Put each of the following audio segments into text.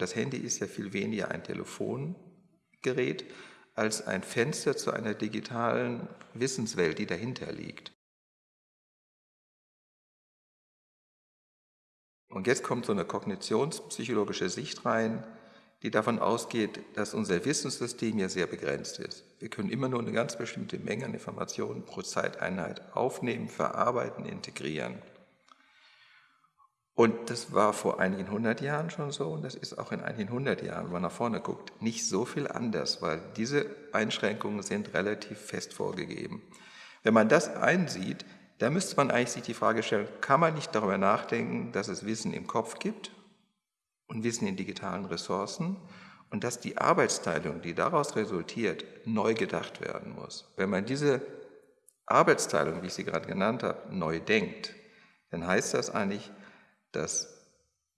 Das Handy ist ja viel weniger ein Telefongerät als ein Fenster zu einer digitalen Wissenswelt, die dahinter liegt. Und jetzt kommt so eine kognitionspsychologische Sicht rein, die davon ausgeht, dass unser Wissenssystem ja sehr begrenzt ist. Wir können immer nur eine ganz bestimmte Menge an Informationen pro Zeiteinheit aufnehmen, verarbeiten, integrieren. Und das war vor einigen hundert Jahren schon so und das ist auch in einigen hundert Jahren, wenn man nach vorne guckt, nicht so viel anders, weil diese Einschränkungen sind relativ fest vorgegeben. Wenn man das einsieht, dann müsste man eigentlich sich die Frage stellen, kann man nicht darüber nachdenken, dass es Wissen im Kopf gibt und Wissen in digitalen Ressourcen und dass die Arbeitsteilung, die daraus resultiert, neu gedacht werden muss. Wenn man diese Arbeitsteilung, wie ich sie gerade genannt habe, neu denkt, dann heißt das eigentlich, dass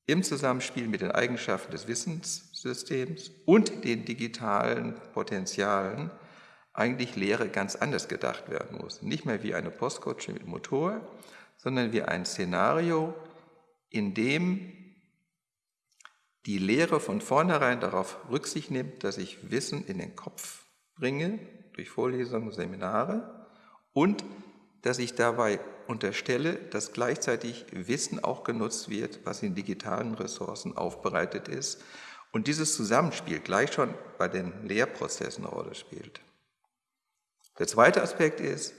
im Zusammenspiel mit den Eigenschaften des Wissenssystems und den digitalen Potenzialen eigentlich Lehre ganz anders gedacht werden muss. Nicht mehr wie eine Postkutsche mit Motor, sondern wie ein Szenario, in dem die Lehre von vornherein darauf Rücksicht nimmt, dass ich Wissen in den Kopf bringe, durch Vorlesungen, Seminare, und dass ich dabei unterstelle, dass gleichzeitig Wissen auch genutzt wird, was in digitalen Ressourcen aufbereitet ist und dieses Zusammenspiel gleich schon bei den Lehrprozessen eine Rolle spielt. Der zweite Aspekt ist,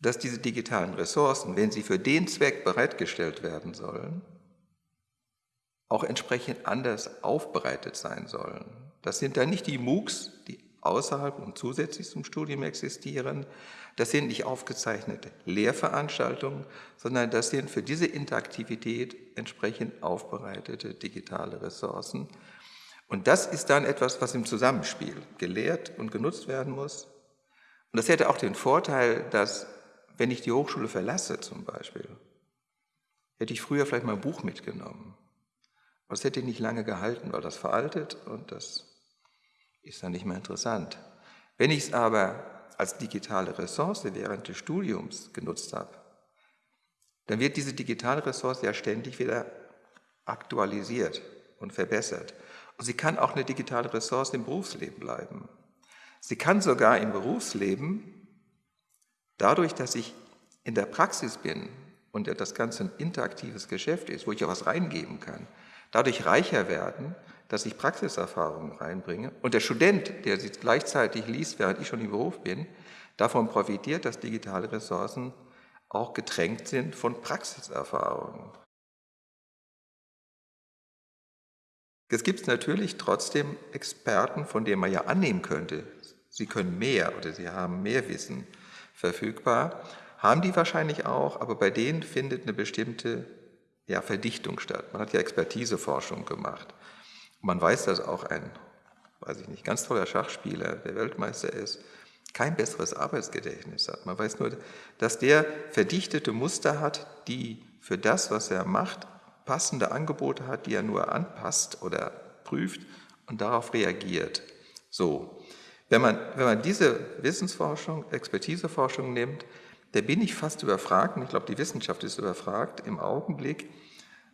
dass diese digitalen Ressourcen, wenn sie für den Zweck bereitgestellt werden sollen, auch entsprechend anders aufbereitet sein sollen. Das sind dann nicht die MOOCs, die außerhalb und zusätzlich zum Studium existieren. Das sind nicht aufgezeichnete Lehrveranstaltungen, sondern das sind für diese Interaktivität entsprechend aufbereitete digitale Ressourcen. Und das ist dann etwas, was im Zusammenspiel gelehrt und genutzt werden muss. Und das hätte auch den Vorteil, dass, wenn ich die Hochschule verlasse zum Beispiel, hätte ich früher vielleicht mal ein Buch mitgenommen aber es hätte nicht lange gehalten, weil das veraltet und das ist dann nicht mehr interessant. Wenn ich es aber als digitale Ressource während des Studiums genutzt habe, dann wird diese digitale Ressource ja ständig wieder aktualisiert und verbessert. Und sie kann auch eine digitale Ressource im Berufsleben bleiben. Sie kann sogar im Berufsleben, dadurch, dass ich in der Praxis bin und das Ganze ein interaktives Geschäft ist, wo ich ja was reingeben kann, dadurch reicher werden, dass ich Praxiserfahrungen reinbringe. Und der Student, der sie gleichzeitig liest, während ich schon im Beruf bin, davon profitiert, dass digitale Ressourcen auch getränkt sind von Praxiserfahrungen. Es gibt natürlich trotzdem Experten, von denen man ja annehmen könnte, sie können mehr oder sie haben mehr Wissen verfügbar, haben die wahrscheinlich auch, aber bei denen findet eine bestimmte ja, Verdichtung statt. Man hat ja Expertiseforschung gemacht. Man weiß, dass auch ein, weiß ich nicht, ganz toller Schachspieler, der Weltmeister ist, kein besseres Arbeitsgedächtnis hat. Man weiß nur, dass der verdichtete Muster hat, die für das, was er macht, passende Angebote hat, die er nur anpasst oder prüft und darauf reagiert. So, wenn man, wenn man diese Wissensforschung, Expertiseforschung nimmt, da bin ich fast überfragt, und ich glaube, die Wissenschaft ist überfragt im Augenblick,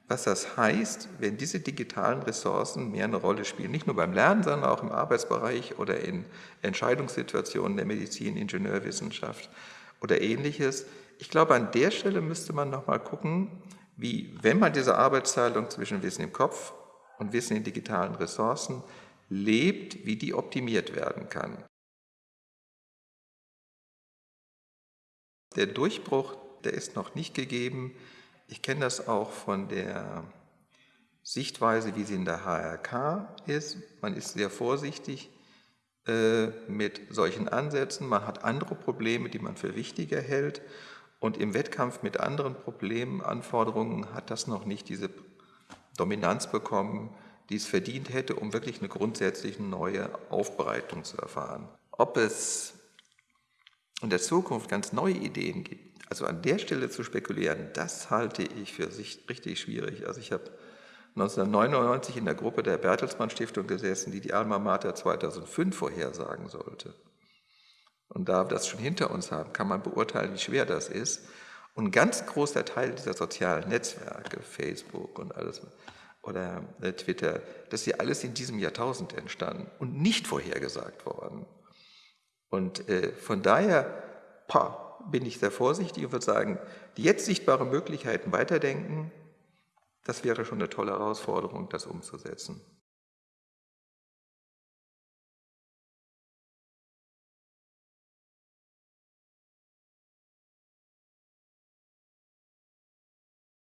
was das heißt, wenn diese digitalen Ressourcen mehr eine Rolle spielen, nicht nur beim Lernen, sondern auch im Arbeitsbereich oder in Entscheidungssituationen der Medizin, Ingenieurwissenschaft oder ähnliches. Ich glaube, an der Stelle müsste man nochmal gucken, wie, wenn man diese Arbeitsteilung zwischen Wissen im Kopf und Wissen in digitalen Ressourcen lebt, wie die optimiert werden kann. Der Durchbruch, der ist noch nicht gegeben. Ich kenne das auch von der Sichtweise, wie sie in der HRK ist. Man ist sehr vorsichtig äh, mit solchen Ansätzen. Man hat andere Probleme, die man für wichtiger hält. Und im Wettkampf mit anderen Problemen, Anforderungen hat das noch nicht diese Dominanz bekommen, die es verdient hätte, um wirklich eine grundsätzlich neue Aufbereitung zu erfahren. Ob es in der Zukunft ganz neue Ideen gibt, also an der Stelle zu spekulieren, das halte ich für sich richtig schwierig. Also ich habe 1999 in der Gruppe der Bertelsmann Stiftung gesessen, die die Alma Mater 2005 vorhersagen sollte. Und da wir das schon hinter uns haben, kann man beurteilen, wie schwer das ist. Und ein ganz großer Teil dieser sozialen Netzwerke, Facebook und alles, oder äh, Twitter, das ist ja alles in diesem Jahrtausend entstanden und nicht vorhergesagt worden. Und äh, von daher pa, bin ich sehr vorsichtig und würde sagen, die jetzt sichtbaren Möglichkeiten weiterdenken, das wäre schon eine tolle Herausforderung, das umzusetzen.